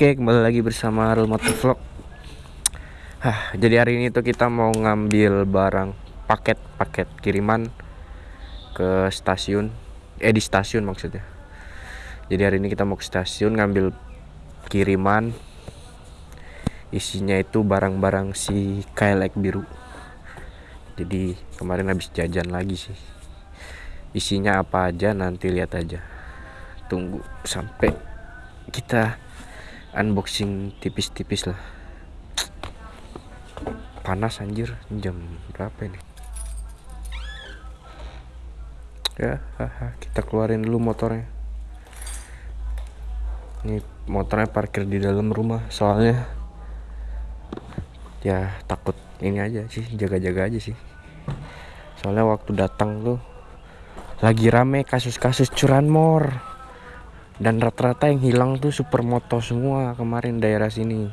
Oke, kembali lagi bersama Real Motor Vlog. Hah, jadi hari ini tuh kita mau ngambil barang paket-paket kiriman ke stasiun. Eh di stasiun maksudnya. Jadi hari ini kita mau ke stasiun ngambil kiriman. Isinya itu barang-barang si Kailek biru. Jadi kemarin habis jajan lagi sih. Isinya apa aja nanti lihat aja. Tunggu sampai kita unboxing tipis-tipis lah. Panas anjir. Jam berapa ini? Ya haha, kita keluarin dulu motornya. Ini motornya parkir di dalam rumah soalnya ya takut ini aja sih jaga-jaga aja sih. Soalnya waktu datang tuh lagi rame kasus-kasus curanmor dan rata-rata yang hilang tuh supermoto semua kemarin daerah sini.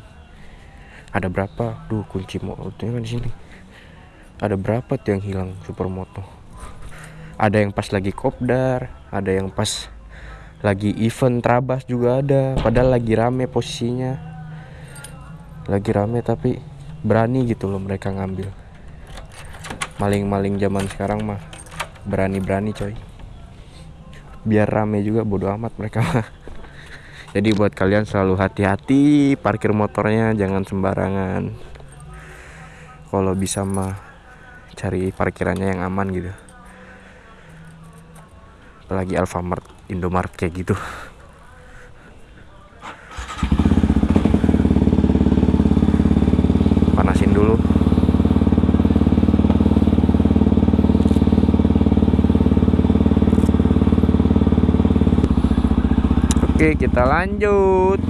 Ada berapa? Duh kunci motornya kan di sini. Ada berapa tuh yang hilang supermoto ada yang pas lagi kopdar ada yang pas lagi event trabas juga ada padahal lagi rame posisinya. Lagi rame tapi berani gitu loh mereka ngambil. Maling-maling zaman sekarang mah berani-berani coy biar rame juga bodo amat mereka jadi buat kalian selalu hati-hati parkir motornya jangan sembarangan. Kalau bisa mah cari parkirannya yang aman gitu. Apalagi Alfamart Indomart kayak gitu panasin dulu Oke kita lanjut.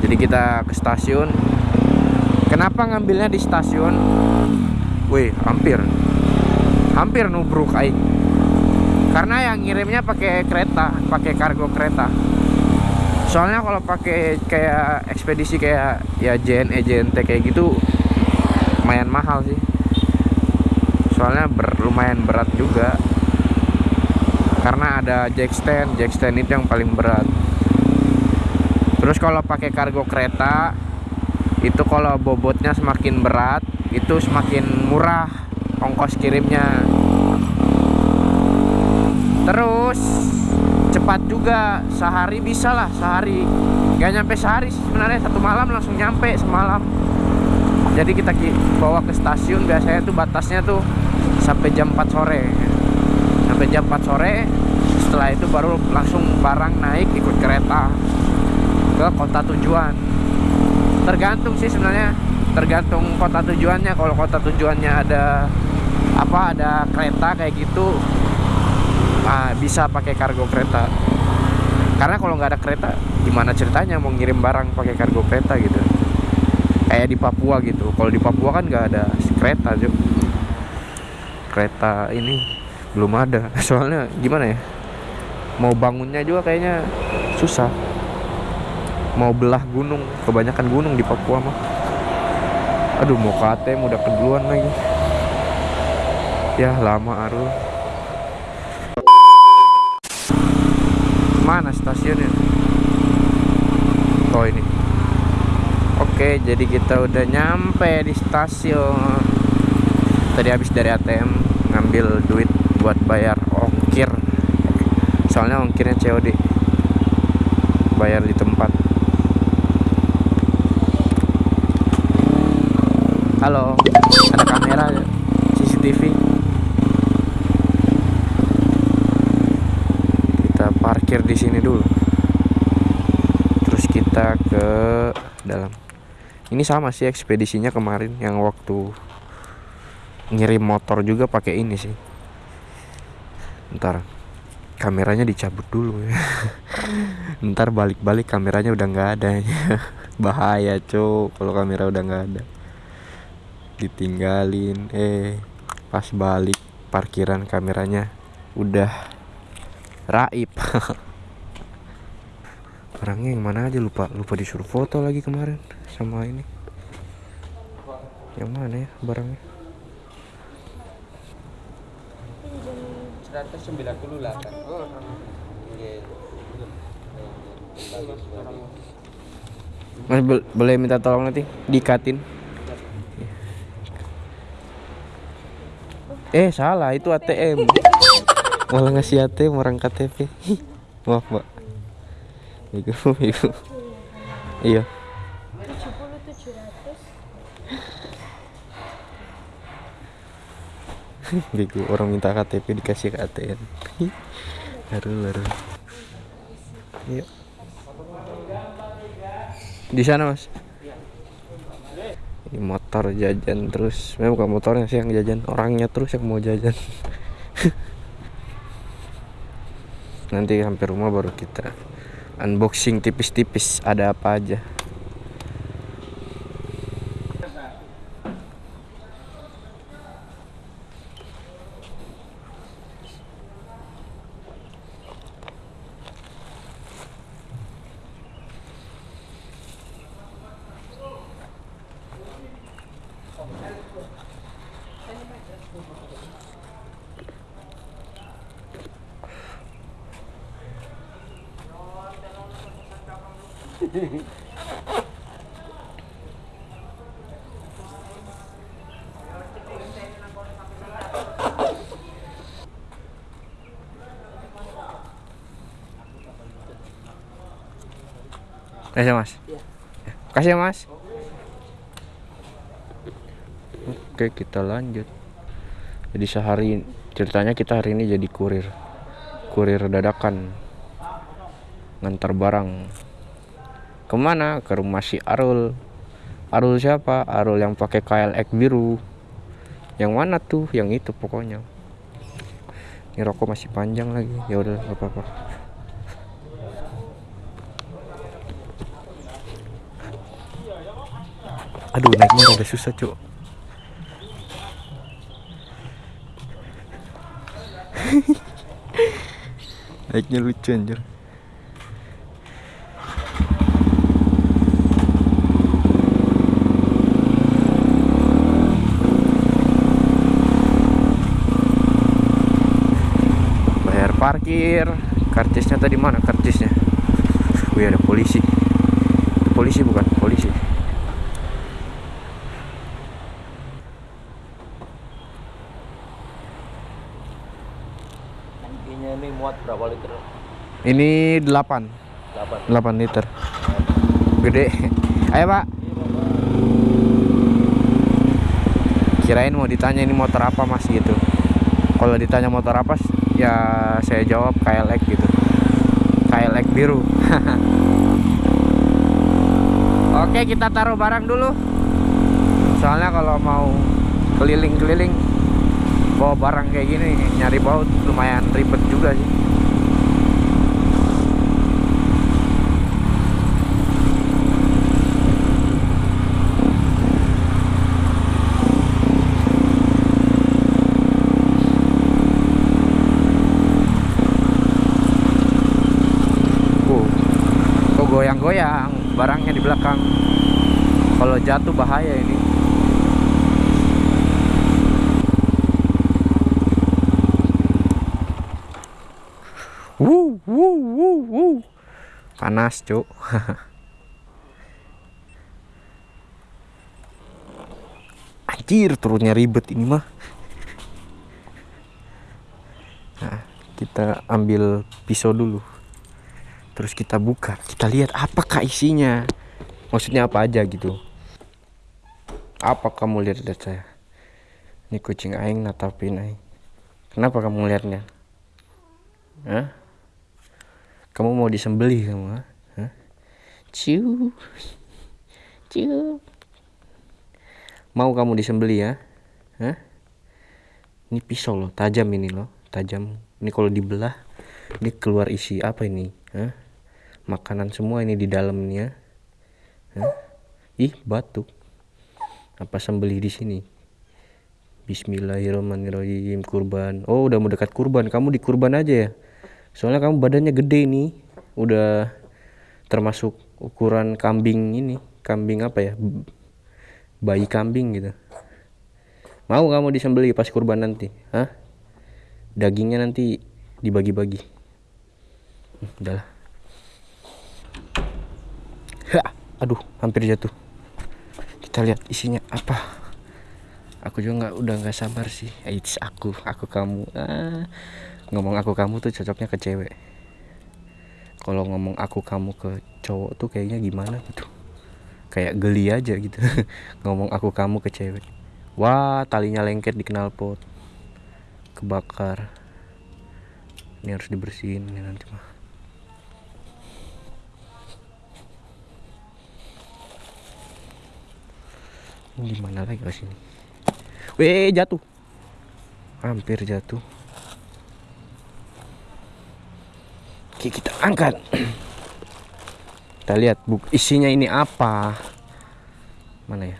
Jadi kita ke stasiun. Kenapa ngambilnya di stasiun? Wih hampir. Hampir nubruk aing Karena yang ngirimnya pakai kereta pakai kargo kereta. Soalnya kalau pakai kayak ekspedisi kayak ya JNE JNT kayak gitu lumayan mahal sih soalnya ber, lumayan berat juga. Karena ada jack stand jack stand itu yang paling berat. Terus kalau pakai kargo kereta itu kalau bobotnya semakin berat itu semakin murah ongkos kirimnya. Terus cepat juga. Sehari bisa lah sehari. Gak nyampe sehari sebenarnya. Satu malam langsung nyampe semalam. Jadi kita bawa ke stasiun biasanya tuh batasnya tuh sampai jam 4 sore. Sampai jam 4 sore setelah itu baru langsung barang naik ikut kereta ke kota tujuan. Tergantung sih sebenarnya tergantung kota tujuannya. Kalau kota tujuannya ada apa ada kereta kayak gitu nah, bisa pakai kargo kereta. Karena kalau nggak ada kereta gimana ceritanya mau ngirim barang pakai kargo kereta gitu? Kayak di Papua gitu. Kalau di Papua kan nggak ada kereta juga kereta ini belum ada. Soalnya gimana ya? Mau bangunnya juga kayaknya susah. Mau belah gunung kebanyakan gunung di Papua mah. Aduh mau ke ATM udah keduluan lagi. Ya lama aru mana stasiunnya? Oh ini. Oke jadi kita udah nyampe di stasiun tadi habis dari ATM ngambil duit buat bayar ongkir. Soalnya ongkirnya COD bayar di tempat. Halo ada kamera CCTV kita parkir di sini dulu. Terus kita ke dalam. Ini sama sih ekspedisinya kemarin yang waktu ngirim motor juga pakai ini sih. Ntar kameranya dicabut dulu ya. Ntar balik-balik kameranya udah nggak ada. Bahaya cok kalau kamera udah nggak ada. Ditinggalin. Eh pas balik parkiran kameranya udah raib. Orangnya yang mana aja lupa lupa disuruh foto lagi kemarin sama ini. Yang mana ya barangnya 198 Oh, Nggih. Bagus banget. Mas bol- boleh minta tolong nanti dikatin. Eh salah itu ATM. Malah ngasih ATM orang KTP. Maaf itu. Iya. Bego orang minta KTP dikasih ATM. Baru baru. Iya. Di sana mas. Ini motor jajan terus. Memang bukan motornya sih yang jajan, orangnya terus yang mau jajan. Nanti sampai rumah baru kita unboxing tipis-tipis ada apa aja. Kasih ya, mas. Kasih ya mas. Oke kita lanjut. Jadi sehari ceritanya kita hari ini jadi kurir, kurir dadakan, ngantar barang. Ke mana? Ke rumah si Arul. Arul siapa? Arul yang pakai KLX biru. Yang mana tuh? Yang itu pokoknya. Ini rokok masih panjang lagi. Ya udah nggak apa-apa. Aduh naiknya rada susah cuk Naiknya lucu anjir Bayar parkir. Karcisnya tadi mana karcisnya Wih ada polisi. Itu polisi bukan? Polisi. Tangkinya ini muat berapa liter? Ini 8 8. 8 liter. Gede. Ayo pak. Kirain mau ditanya ini motor apa mas gitu. Kalau ditanya motor apa Ya saya jawab KLX gitu. KLX biru. Oke kita taruh barang dulu. Soalnya kalau mau keliling-keliling Bawa barang kayak gini Nyari baut lumayan ribet juga sih Oh, kok goyang-goyang barangnya di belakang. Kalau jatuh bahaya ini. Wuh, wuh, wuh, wuh. Panas, Cuk. Anjir, turunnya ribet ini mah. Nah, kita ambil pisau dulu terus kita buka kita lihat apakah isinya maksudnya apa aja gitu apa kamu lihat-lihat saya ini kucing aing natapin aing kenapa kamu lihatnya Hah? kamu mau disembelih kamu ha? Ciu ciu mau kamu disembelih ya Hah? ini pisau loh tajam ini loh tajam ini kalau dibelah ini keluar isi apa ini Hah? makanan semua ini di dalamnya Hah? ih batuk apa sembelih di sini? Bismillahirrahmanirrahim. Kurban. Oh udah mau dekat kurban. Kamu di kurban aja ya? Soalnya kamu badannya gede nih udah termasuk ukuran kambing ini. Kambing apa ya? Bayi kambing gitu. Mau kamu disembelih pas kurban nanti? Hah? Dagingnya nanti dibagi-bagi. Udahlah Hah, aduh hampir jatuh kita lihat isinya apa. Aku juga nggak udah nggak sabar sih. Eits, aku aku kamu. Ah, ngomong aku kamu tuh cocoknya ke cewek. Kalau ngomong aku kamu ke cowok tuh kayaknya gimana gitu. Kayak geli aja gitu. Ngomong aku kamu ke cewek. Wah talinya lengket di knalpot kebakar. Ini harus dibersihin ini nanti mah Ini gimana lagi ke sini? Weh jatuh. Hampir jatuh. Oke kita angkat. Kita lihat buk isinya ini apa? Mana ya?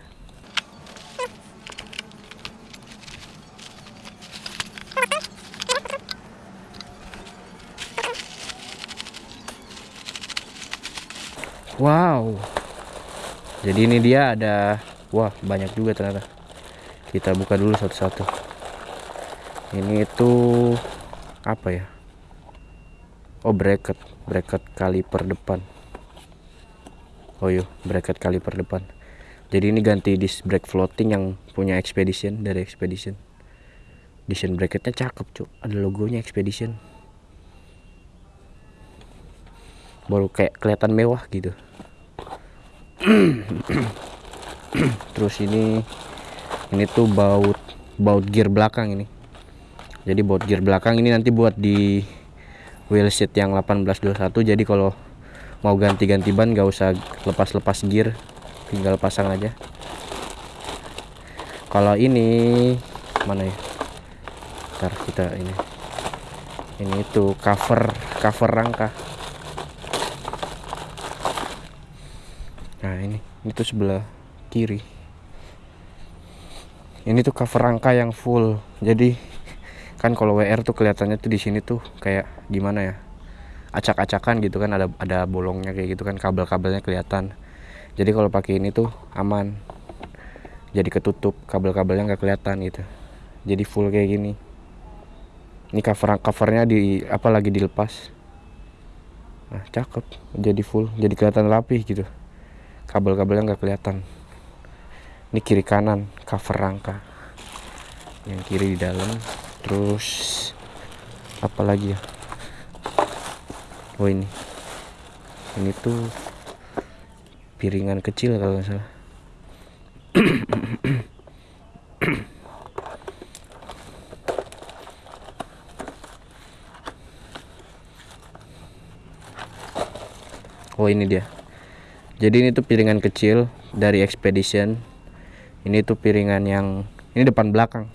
Wow. Jadi ini dia ada wah banyak juga ternyata. Kita buka dulu satu-satu. Ini itu apa ya? Oh bracket. Bracket kaliper depan. Oh iya bracket kaliper depan. Jadi ini ganti disc brake floating yang punya expedition dari expedition. Desain bracketnya cakep cuk. Ada logonya expedition. Baru kayak kelihatan mewah gitu terus ini ini tuh baut baut gear belakang ini. Jadi baut gear belakang ini nanti buat di wheelset yang 1821 jadi kalau mau ganti-ganti ban gak usah lepas-lepas gear tinggal pasang aja. Kalau ini mana ya? Ntar kita ini. Ini itu cover cover rangka. Nah ini tuh sebelah kiri. Ini tuh cover rangka yang full. Jadi kan kalau WR tuh kelihatannya tuh di sini tuh kayak gimana ya? Acak-acakan gitu kan ada ada bolongnya kayak gitu kan kabel-kabelnya kelihatan. Jadi kalau pakai ini tuh aman. Jadi ketutup kabel-kabelnya nggak kelihatan gitu. Jadi full kayak gini. Ini cover covernya di apa lagi dilepas. Nah cakep. Jadi full. Jadi kelihatan rapih gitu. Kabel-kabelnya nggak kelihatan ini kiri kanan cover rangka. Yang kiri di dalam terus apa lagi ya? Oh ini. Ini tuh piringan kecil kalau nggak salah. Oh ini dia. Jadi ini tuh piringan kecil dari expedition ini tuh piringan yang ini depan belakang.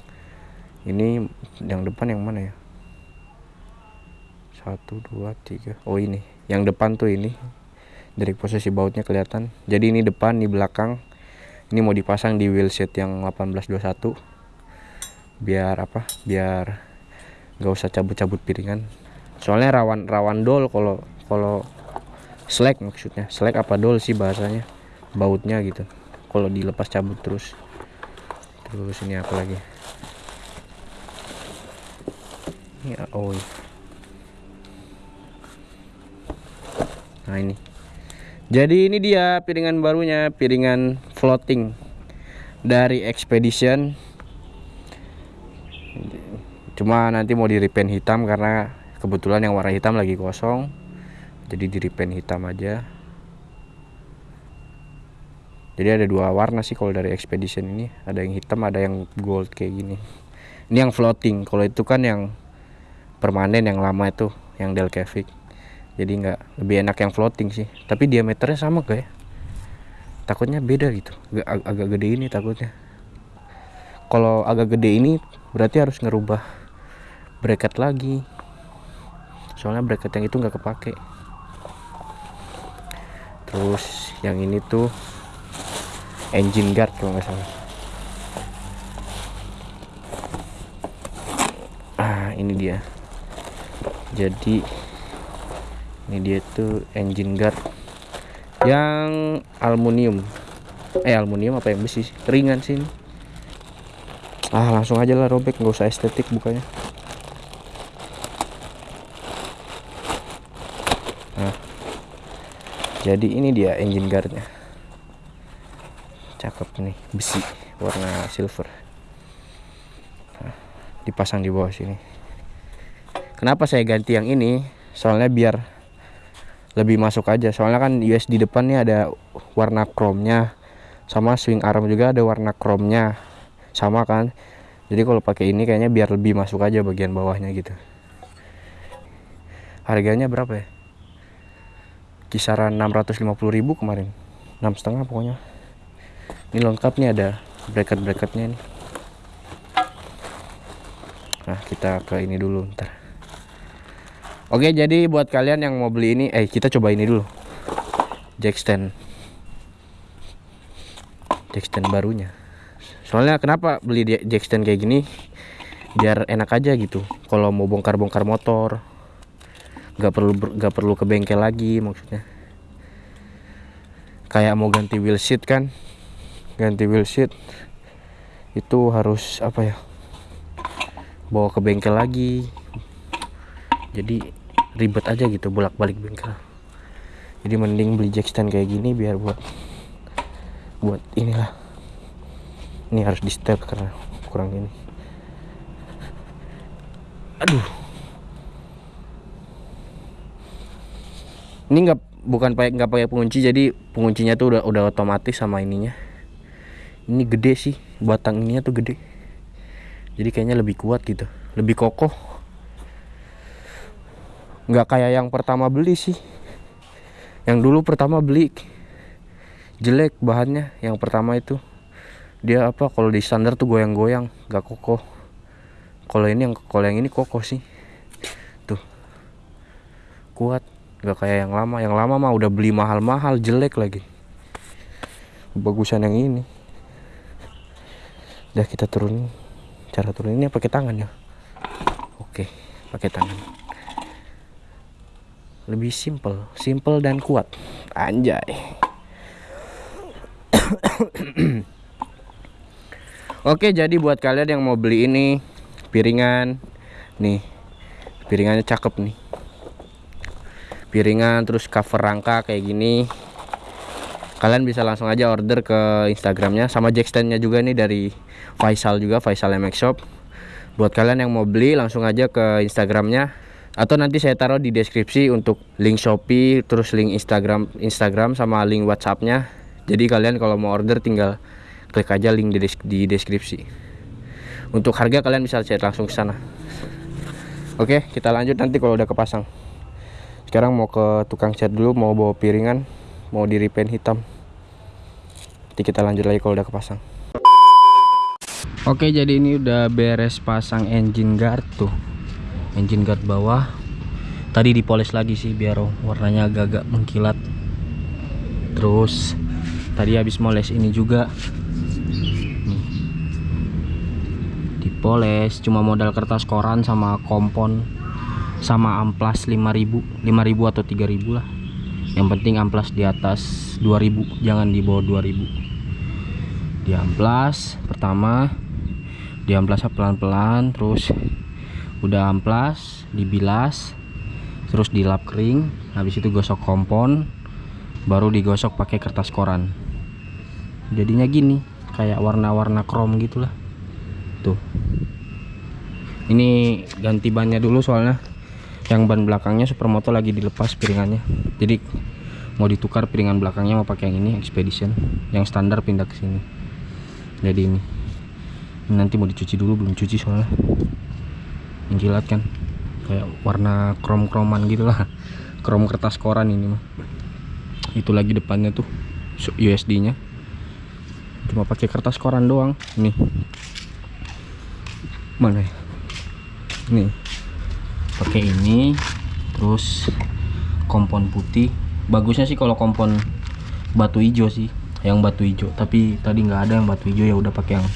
Ini yang depan yang mana ya? Satu dua tiga. Oh ini. Yang depan tuh ini. Dari posisi bautnya kelihatan. Jadi ini depan ini belakang. Ini mau dipasang di wheelset yang 1821 biar apa? Biar nggak usah cabut-cabut piringan. Soalnya rawan rawan dol kalau kalau slack maksudnya. Slack apa dol sih bahasanya? Bautnya gitu kalau dilepas cabut terus. Terus ini apa lagi? Ini oh iya. nah ini. Jadi ini dia piringan barunya piringan floating dari expedition. Cuma nanti mau di repaint hitam karena kebetulan yang warna hitam lagi kosong. Jadi di repaint hitam aja jadi ada dua warna sih kalau dari expedition ini. Ada yang hitam ada yang gold kayak gini. Ini yang floating. Kalau itu kan yang permanen yang lama itu yang Delcavic jadi nggak lebih enak yang floating sih. Tapi diameternya sama kayak takutnya beda gitu. Ag- agak gede ini takutnya. Kalau agak gede ini berarti harus ngerubah bracket lagi. Soalnya bracket yang itu nggak kepake. Terus yang ini tuh engine guard kalau nggak salah. Ah ini dia. Jadi ini dia tuh engine guard yang aluminium. Eh aluminium apa yang besi ringan sih ini. ah langsung aja lah robek. Nggak usah estetik bukanya. Nah jadi ini dia engine guardnya cakep nih besi warna silver. Nah, dipasang di bawah sini. Kenapa saya ganti yang ini? Soalnya biar lebih masuk aja. Soalnya kan US di depan nih ada warna chrome-nya sama swing arm juga ada warna chrome-nya. Sama kan? Jadi kalau pakai ini kayaknya biar lebih masuk aja bagian bawahnya gitu. Harganya berapa ya? Kisaran 650.000 kemarin. Enam setengah pokoknya ini lengkap nih ada bracket bracketnya nih nah kita ke ini dulu ntar. Oke jadi buat kalian yang mau beli ini eh kita coba ini dulu. Jack stand. Jack stand barunya. Soalnya kenapa beli jack stand kayak gini? Biar enak aja gitu. Kalau mau bongkar-bongkar motor. Nggak perlu nggak perlu ke bengkel lagi maksudnya. Kayak mau ganti wheel seat kan ganti wheel seat itu harus apa ya bawa ke bengkel lagi. Jadi ribet aja gitu bolak balik bengkel. Jadi mending beli jack stand kayak gini biar buat buat inilah. Ini harus di setel karena kurang ini. Aduh. Ini nggak bukan pakai nggak pakai pengunci jadi penguncinya tuh udah udah otomatis sama ininya ini gede sih batang ininya tuh gede. Jadi kayaknya lebih kuat gitu lebih kokoh. Nggak kayak yang pertama beli sih. Yang dulu pertama beli jelek bahannya. Yang pertama itu dia apa kalau di standar tuh goyang-goyang nggak kokoh. Kalau ini yang kalau yang ini kokoh sih. Tuh kuat nggak kayak yang lama. Yang lama mah udah beli mahal-mahal jelek lagi. Bagusan yang ini udah kita turunin cara turuninnya pakai tangan ya? Oke pakai tangan. Lebih simple simple dan kuat. Anjay. Oke, jadi buat kalian yang mau beli ini piringan, nih piringannya cakep nih. Piringan terus cover rangka kayak gini. Kalian bisa langsung aja order ke Instagramnya sama jack standnya juga nih dari Faisal juga Faisal MX Shop. Buat kalian yang mau beli langsung aja ke Instagramnya atau nanti saya taruh di deskripsi untuk link Shopee terus link Instagram Instagram sama link WhatsAppnya. Jadi kalian kalau mau order tinggal klik aja link di, des- di deskripsi. Untuk harga kalian bisa chat langsung ke sana. Oke, kita lanjut nanti kalau udah kepasang. Sekarang mau ke tukang cat dulu, mau bawa piringan, mau di repaint hitam. Nanti kita lanjut lagi kalau udah kepasang. Oke, jadi ini udah beres pasang engine guard tuh. Engine guard bawah. Tadi dipoles lagi sih biar warnanya agak-agak mengkilat. Terus tadi habis moles ini juga nih dipoles cuma modal kertas koran sama kompon sama amplas 5000 5000 atau 3000 lah yang penting amplas di atas 2000 jangan di bawah 2000 di amplas pertama di amplas pelan-pelan terus udah amplas dibilas terus dilap kering habis itu gosok kompon baru digosok pakai kertas koran. Jadinya gini kayak warna-warna chrome gitulah. Tuh. Ini ganti bannya dulu soalnya yang ban belakangnya supermoto lagi dilepas piringannya. Jadi mau ditukar piringan belakangnya mau pakai yang ini expedition. Yang standar pindah ke sini. Jadi ini. Nanti mau dicuci dulu belum cuci soalnya. Menjilat kan. Kayak warna krom kroman gitu lah. Krom kertas koran ini mah. Itu lagi depannya tuh USD nya cuma pakai kertas koran doang. Nih. Mana ya? Nih pakai ini terus kompon putih. Bagusnya sih kalau kompon batu hijau sih yang batu hijau. Tapi tadi nggak ada yang batu hijau ya udah pakai yang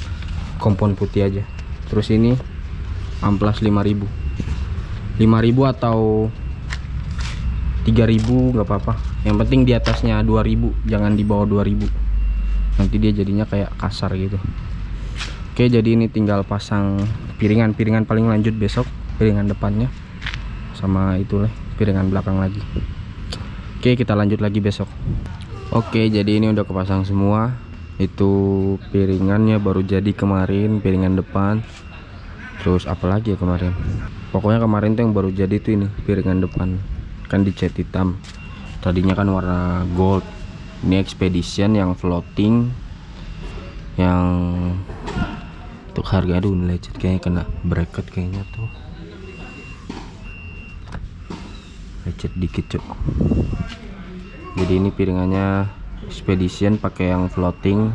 kompon putih aja. Terus ini amplas 5000 5000 atau 3000 nggak apa-apa. Yang penting di atasnya 2000 jangan di bawah 2000 nanti dia jadinya kayak kasar gitu. Oke jadi ini tinggal pasang piringan. Piringan paling lanjut besok piringan depannya sama itu lah piringan belakang lagi. Oke kita lanjut lagi besok. Oke jadi ini udah kepasang semua. Itu piringannya baru jadi kemarin Piringan depan. Terus apa lagi ya kemarin? Pokoknya kemarin tuh yang baru jadi tuh ini Piringan depan. Kan dicat hitam. Tadinya kan warna gold. Ini expedition yang floating Yang Untuk harga aduh lecet kayaknya kena bracket kayaknya tuh Lecet dikit cuk. Jadi ini piringannya expedition pakai yang floating.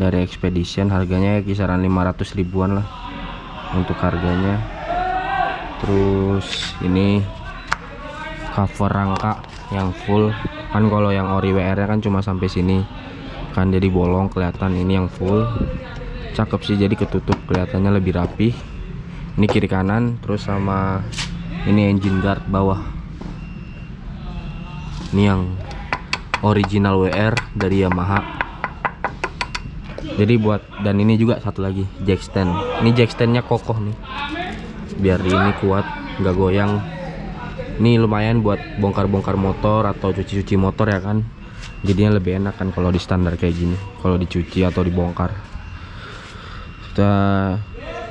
Dari expedition harganya kisaran 500 ribuan lah untuk harganya. Terus ini cover rangka yang full. Kan kalau yang ori WR nya kan cuma sampai sini. Kan jadi bolong kelihatan ini yang full. Cakep sih jadi ketutup kelihatannya lebih rapi ini kiri kanan terus sama ini engine guard bawah ini yang original WR dari Yamaha. Jadi buat dan ini juga satu lagi jack stand. Ini jack standnya kokoh nih. Biar ini kuat nggak goyang. Ini lumayan buat bongkar-bongkar motor atau cuci-cuci motor ya kan. Jadinya lebih enak kan kalau di standar kayak gini kalau dicuci atau dibongkar. Kita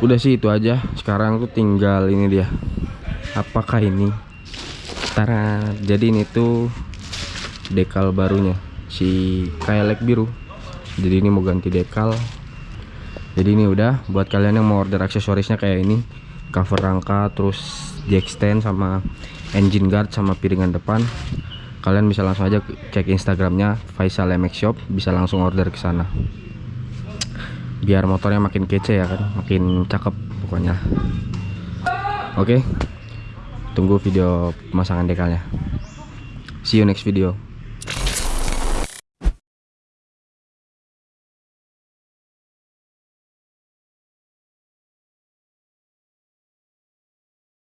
udah sih itu aja. Sekarang tuh tinggal ini dia. Apakah ini? Tara. Jadi ini tuh dekal barunya si kayak biru. Jadi ini mau ganti dekal. Jadi ini udah buat kalian yang mau order aksesorisnya kayak ini cover rangka terus jack stand sama engine guard sama piringan depan kalian bisa langsung aja cek instagramnya Faisal MX Shop bisa langsung order ke sana. Biar motornya makin kece ya kan makin cakep pokoknya. Oke tunggu video pemasangan dekalnya. See you next video